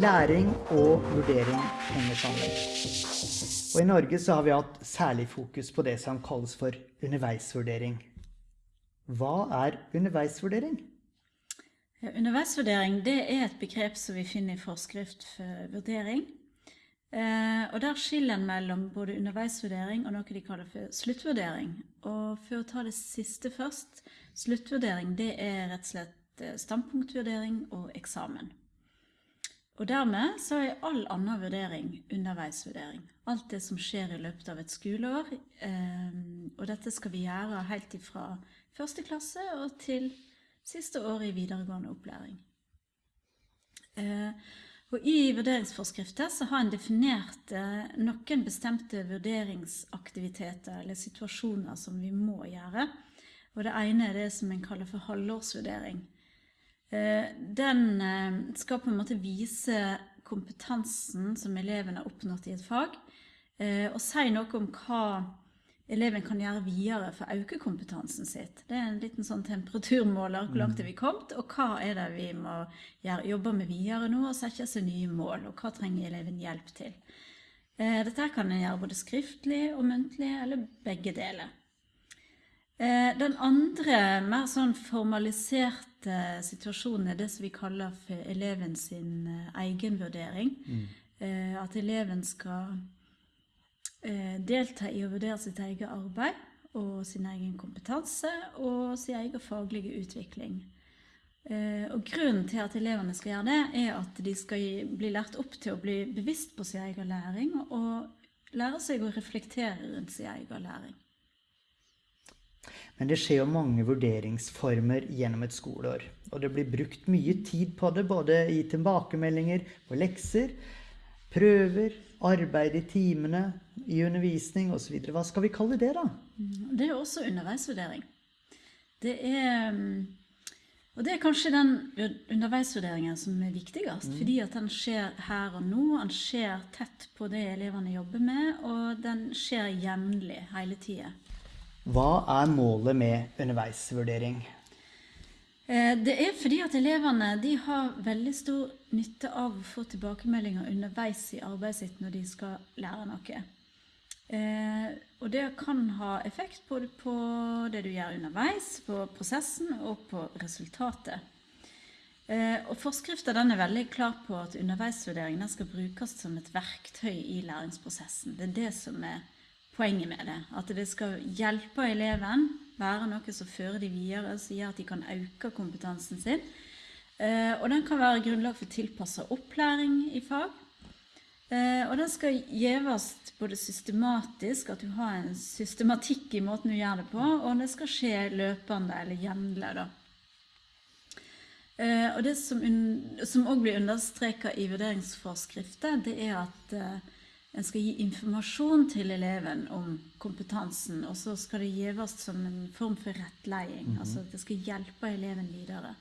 læring og vurdering henger sammen. Og i Norge så har vi hatt særlig fokus på det som kalles for underveisvurdering. Hva er underveisvurdering? Ja, underveisvurdering det er et begrep som vi finner i forskrift for vurdering. Eh, og Der skiller en mellom både underveisvurdering og noe de kaller for sluttvurdering. Og For å ta det siste først. Sluttvurdering det er rett og slett eh, standpunktvurdering og eksamen. Og Dermed så er all annen vurdering underveisvurdering. Alt det som skjer i løpet av et skoleår. Eh, og dette skal vi gjøre helt fra første klasse og til siste år i videregående opplæring. Eh, og I vurderingsforskrifter så har en definert eh, noen bestemte vurderingsaktiviteter eller situasjoner som vi må gjøre. Og Det ene er det som en kaller for halvårsvurdering. Eh, den eh, skal på en måte vise kompetansen som eleven har oppnådd i et fag, eh, og si noe om hva eleven kan gjøre videre for å øke kompetansen sitt. Det er en liten sånn temperaturmåler. Hvor langt er vi kommet, og hva er det vi må gjøre, jobbe med videre nå, og sette seg nye mål, og hva trenger eleven hjelp til. Dette kan en gjøre både skriftlig og muntlig, eller begge deler. Eh, den andre, mer sånn formaliserte situasjonen er det som vi kaller for eleven sin eh, egenvurdering. Mm. At eleven skal Eh, delta i å vurdere sitt eget arbeid og sin egen kompetanse og sin egen faglige utvikling. Eh, og Grunnen til at elevene skal gjøre det, er at de skal bli lært opp til å bli bevisst på sin egen læring og lære seg å reflektere rundt sin egen læring. Men det skjer jo mange vurderingsformer gjennom et skoleår. Og det blir brukt mye tid på det, både i tilbakemeldinger på lekser prøver, arbeid i timene, i undervisning osv. Hva skal vi kalle det, da? Mm, det er også underveisvurdering. Det er mm, Og det er kanskje den underveisvurderingen som er viktigst. Mm. Fordi at den skjer her og nå. Den skjer tett på det elevene jobber med, og den skjer jevnlig hele tida. Hva er målet med underveisvurdering? Eh, det er fordi at elevene har veldig stor nytte av å få tilbakemeldinger underveis i arbeidet sitt når de skal lære noe. Eh, og det kan ha effekt både på det du gjør underveis, på prosessen og på resultatet. Eh, og Forskriften er veldig klar på at underveisvurdering skal brukes som et verktøy i læringsprosessen. Det er det som er poenget med det. At det skal hjelpe eleven være noe som fører de videre, som gjør at de kan øke kompetansen sin. Eh, og den kan være grunnlag for tilpassa opplæring i fag. Eh, og den skal gjøres både systematisk, at du har en systematikk i måten du gjør det på, og det skal skje løpende eller jevnlig. da. Eh, og det som òg blir understreka i vurderingsforskrifter, det er at en skal gi informasjon til eleven om kompetansen, og så skal det gjøres som en form for rettleding. Mm -hmm. Altså at det skal hjelpe eleven videre.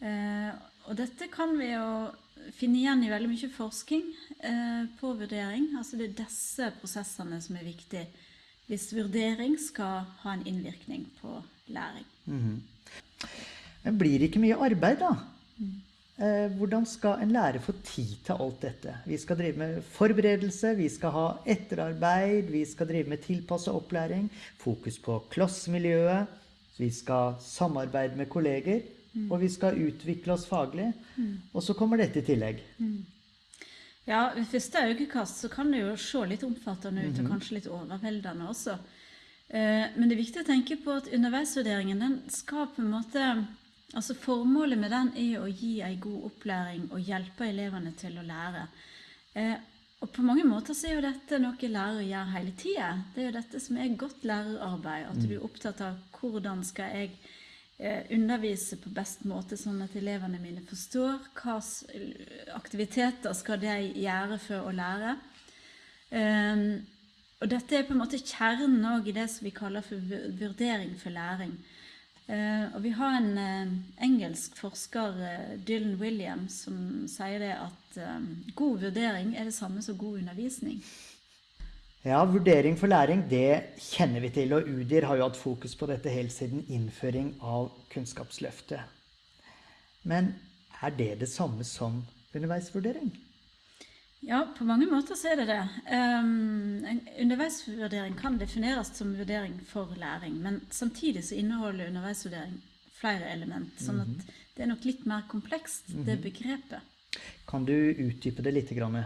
Eh, og dette kan vi jo finne igjen i veldig mye forskning eh, på vurdering. Altså det er disse prosessene som er viktige hvis vurdering skal ha en innvirkning på læring. Mm -hmm. Men blir det ikke mye arbeid, da? Mm. Eh, hvordan skal en lærer få tid til alt dette? Vi skal drive med forberedelse, vi skal ha etterarbeid, vi skal drive med tilpassa opplæring, fokus på klassemiljøet, vi skal samarbeide med kolleger, mm. og vi skal utvikle oss faglig. Mm. Og så kommer dette i tillegg. Mm. Ja, ved første øyekast så kan det jo se litt omfattende ut, og mhm. kanskje litt overveldende også. Eh, men det er viktig å tenke på at underveisvurderingen den skal på en måte Altså Formålet med den er å gi en god opplæring og hjelpe elevene til å lære. Eh, og På mange måter så er jo dette noe lærere gjør hele tida. Det er jo dette som er godt lærerarbeid. At du er opptatt av hvordan skal jeg eh, undervise på best måte, sånn at elevene mine forstår Hvilke aktiviteter skal de gjøre for å lære. Eh, og dette er på en måte kjernen i det som vi kaller for vurdering for læring. Uh, og vi har en uh, engelsk forsker, uh, Dylan Williams, som sier det at god vurdering er det samme som god undervisning. Ja, vurdering for læring, det kjenner vi til. Og UDIR har jo hatt fokus på dette helt siden innføring av Kunnskapsløftet. Men er det det samme som underveisvurdering? Ja, på mange måter så er det det. Um, en underveisvurdering kan defineres som vurdering for læring, men samtidig så inneholder underveisvurdering flere element. Sånn at det er nok litt mer komplekst, det begrepet. Kan du utdype det litt? Grann?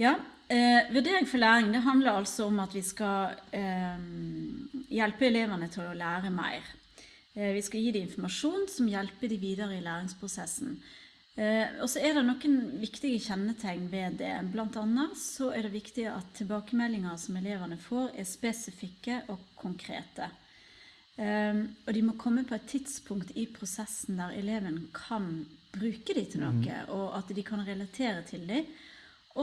Ja, eh, Vurdering for læring det handler altså om at vi skal eh, hjelpe elevene til å lære mer. Eh, vi skal gi dem informasjon som hjelper dem videre i læringsprosessen. Eh, og så er det noen viktige kjennetegn ved det. Blant annet så er det viktig at tilbakemeldinger som elevene får, er spesifikke og konkrete. Eh, og de må komme på et tidspunkt i prosessen der eleven kan bruke de til noe, og at de kan relatere til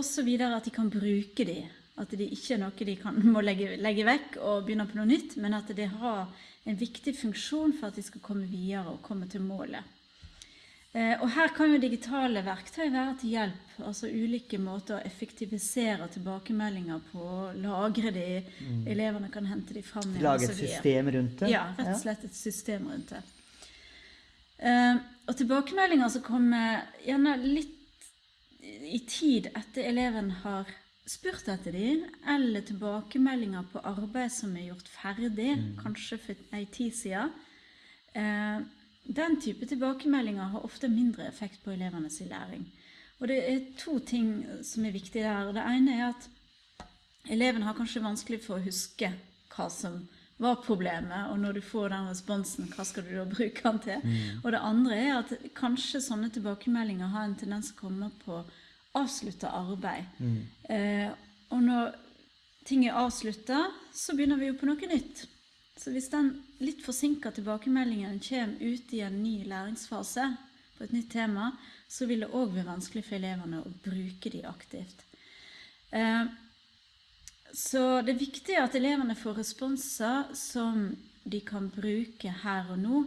så videre at de kan bruke dem. At det ikke er noe de kan, må legge, legge vekk og begynne på noe nytt, men at det har en viktig funksjon for at de skal komme videre og komme til målet. Eh, og her kan jo digitale verktøy være til hjelp. Altså ulike måter å effektivisere tilbakemeldinger på, lagre de, mm. elevene kan hente de fram igjen. Lage et system rundt det? Ja, rett og slett et system rundt det. Uh, og tilbakemeldinger som kommer gjerne litt i tid etter eleven har spurt etter de, eller tilbakemeldinger på arbeid som er gjort ferdig, mm. kanskje for ei tid siden. Uh, den type tilbakemeldinger har ofte mindre effekt på elevenes læring. Og det er to ting som er viktige der. Det ene er at eleven har kanskje vanskelig for å huske hva som var problemet, og når du får den responsen, hva skal du da bruke den til? Mm. Og det andre er at kanskje sånne tilbakemeldinger har en tendens å komme på avslutta arbeid. Mm. Eh, og når ting er avslutta, så begynner vi jo på noe nytt. Så hvis den litt forsinka tilbakemeldingen kommer ut i en ny læringsfase på et nytt tema, så vil det òg bli vanskelig for elevene å bruke de aktivt. Eh, så det er viktig at elevene får responser som de kan bruke her og nå.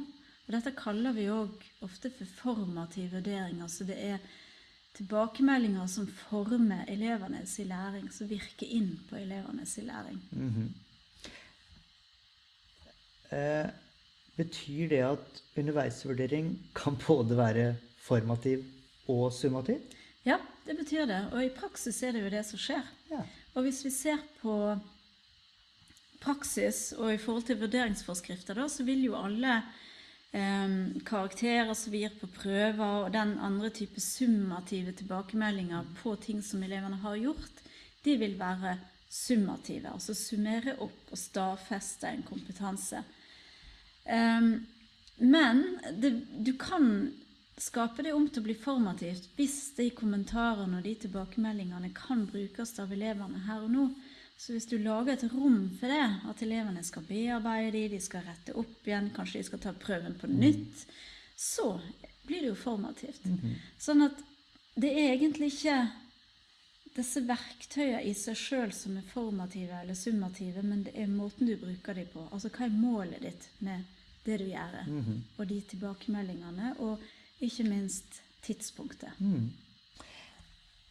Og dette kaller vi òg ofte for formativ vurdering. Altså det er tilbakemeldinger som former elevenes læring, som virker inn på elevenes læring. Mm -hmm. Eh, betyr det at underveisvurdering kan både være formativ og summativ? Ja, det betyr det. Og i praksis er det jo det som skjer. Ja. Og hvis vi ser på praksis og i forhold til vurderingsforskrifter, da, så vil jo alle eh, karakterer som vi gir på prøver, og den andre type summative tilbakemeldinger på ting som elevene har gjort, de vil være summative. Altså summere opp og stadfeste en kompetanse. Um, men det, du kan skape det om til å bli formativt hvis de kommentarene og de tilbakemeldingene kan brukes av elevene her og nå. Så hvis du lager et rom for det, at elevene skal bearbeide de, de skal rette opp igjen, kanskje de skal ta prøven på nytt, så blir det jo formativt. -hmm. Sånn at det er egentlig ikke disse verktøyene i seg sjøl som er formative eller summative, men det er måten du bruker dem på. Altså hva er målet ditt med det du gjør, mm -hmm. og de tilbakemeldingene, og ikke minst tidspunktet. Mm.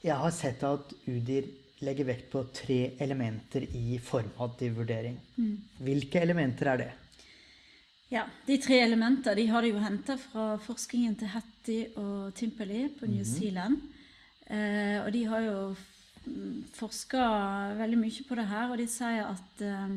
Jeg har sett at UDIR legger vekt på tre elementer i formativ vurdering. Mm. Hvilke elementer er det? Ja, De tre elementene de har de jo henta fra forskningen til Hattie og Timpeli på New mhm. Zealand. Eh, og de har jo forska veldig mye på det her, og de sier at eh, eh,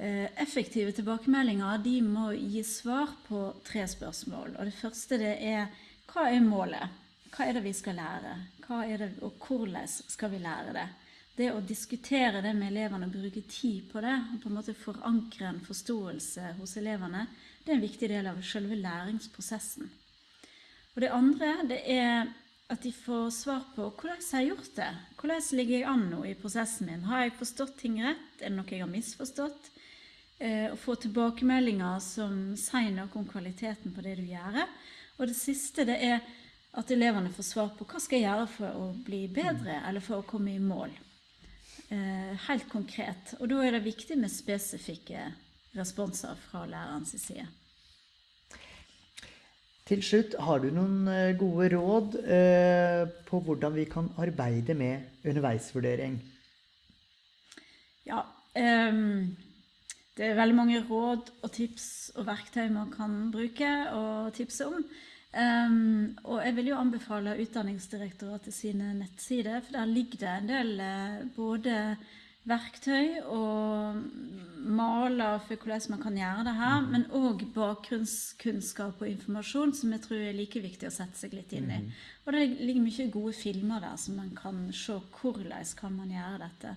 effektive tilbakemeldinger de må gi svar på tre spørsmål. Og det første det er hva er målet? Hva er det vi skal lære? Det, og hvordan skal vi lære det? Det å diskutere det med elevene og bruke tid på det, og på en måte forankre en forståelse hos elevene, det er en viktig del av selve læringsprosessen. Og det andre det er at de får svar på hvordan jeg har gjort det. Hvordan ligger jeg an nå i prosessen min? Har jeg forstått ting rett? Er det noe jeg har misforstått? Eh, å få tilbakemeldinger som sier noe om kvaliteten på det du gjør. Og det siste det er at elevene får svar på hva skal jeg gjøre for å bli bedre, eller for å komme i mål. Eh, helt konkret. Og da er det viktig med spesifikke responser fra lærerens side. Til slutt, har du noen eh, gode råd eh, på hvordan vi kan arbeide med underveisvurdering? Ja. Um, det er veldig mange råd og tips og verktøy man kan bruke og tipse om. Um, og jeg vil jo anbefale Utdanningsdirektoratet sine nettsider, for der ligger det en del eh, både verktøy og maler for hvordan man kan gjøre det her, men òg bakgrunnskunnskap og informasjon som jeg tror er like viktig å sette seg litt inn i. Og det ligger mye gode filmer der, så man kan se hvordan kan man gjøre dette.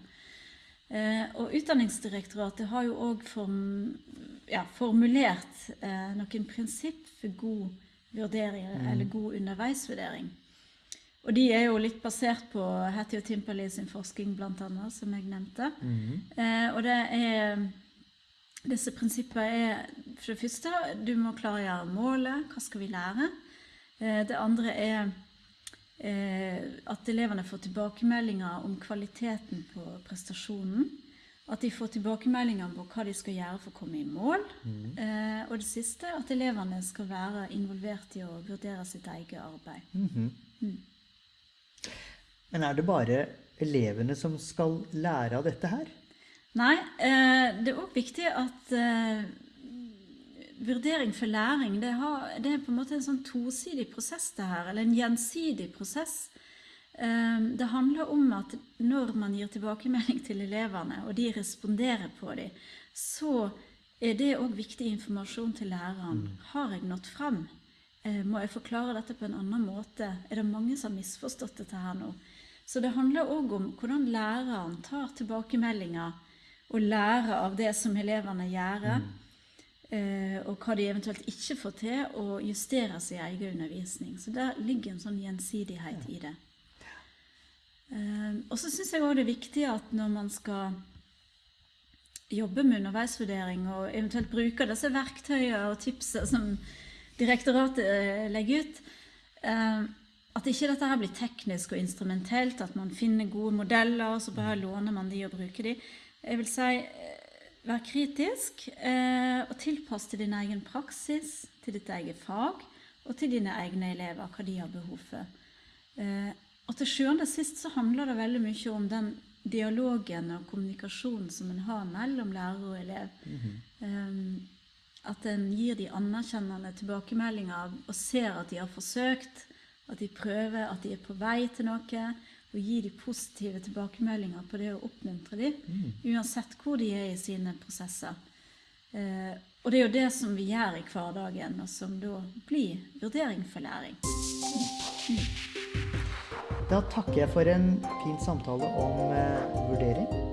Eh, og Utdanningsdirektoratet har jo òg form, ja, formulert eh, noen prinsipp for god vurdering, eller god underveisvurdering. Og de er jo litt basert på Hattie og Timperley sin forskning, annet, som jeg nevnte. Eh, og det er disse prinsippene er for det første du må klargjøre målet. Hva skal vi lære? Eh, det andre er at elevene får tilbakemeldinger om kvaliteten på prestasjonen. At de får tilbakemeldinger på hva de skal gjøre for å komme i mål. Eh, og det siste at elevene skal være involvert i å vurdere sitt eget arbeid. Men er det bare elevene som skal lære av dette her? Nei, eh, det er òg viktig at eh, vurdering for læring det, har, det er på en måte en sånn tosidig prosess, det her. Eller en gjensidig prosess. Eh, det handler om at når man gir tilbakemelding til elevene, og de responderer på dem, så er det òg viktig informasjon til læreren. Har jeg nådd fram? Eh, Må jeg forklare dette på en annen måte? Er det mange som har misforstått dette her nå? Så det handler òg om hvordan læreren tar tilbakemeldinger og lærer av det som elevene gjør, eh, og hva de eventuelt ikke får til, og justere sin egen undervisning. Så der ligger en sånn gjensidighet i det. Eh, og så syns jeg òg det er viktig at når man skal jobbe med underveisvurdering og eventuelt bruke disse verktøyene og tipsene som direktoratet eh, legger ut, eh, at ikke dette her blir teknisk og instrumentelt, at man finner gode modeller, og så bare låner man de og bruker de. Jeg vil si eh, vær kritisk eh, og tilpass til din egen praksis, til ditt eget fag og til dine egne elever, hva de har behov for. Eh, og til sjuende og sist så handler det veldig mye om den dialogen og kommunikasjonen som en har mellom lærer og elev. Um, at en gir de anerkjennende tilbakemeldinger og ser at de har forsøkt, at de prøver, at de er på vei til noe. Og gi de positive tilbakemeldinger på det å oppmuntre dem, uansett hvor de er i sine prosesser. Eh, og det er jo det som vi gjør i hverdagen, og som da blir vurdering for læring. Da takker jeg for en fin samtale om eh, vurdering.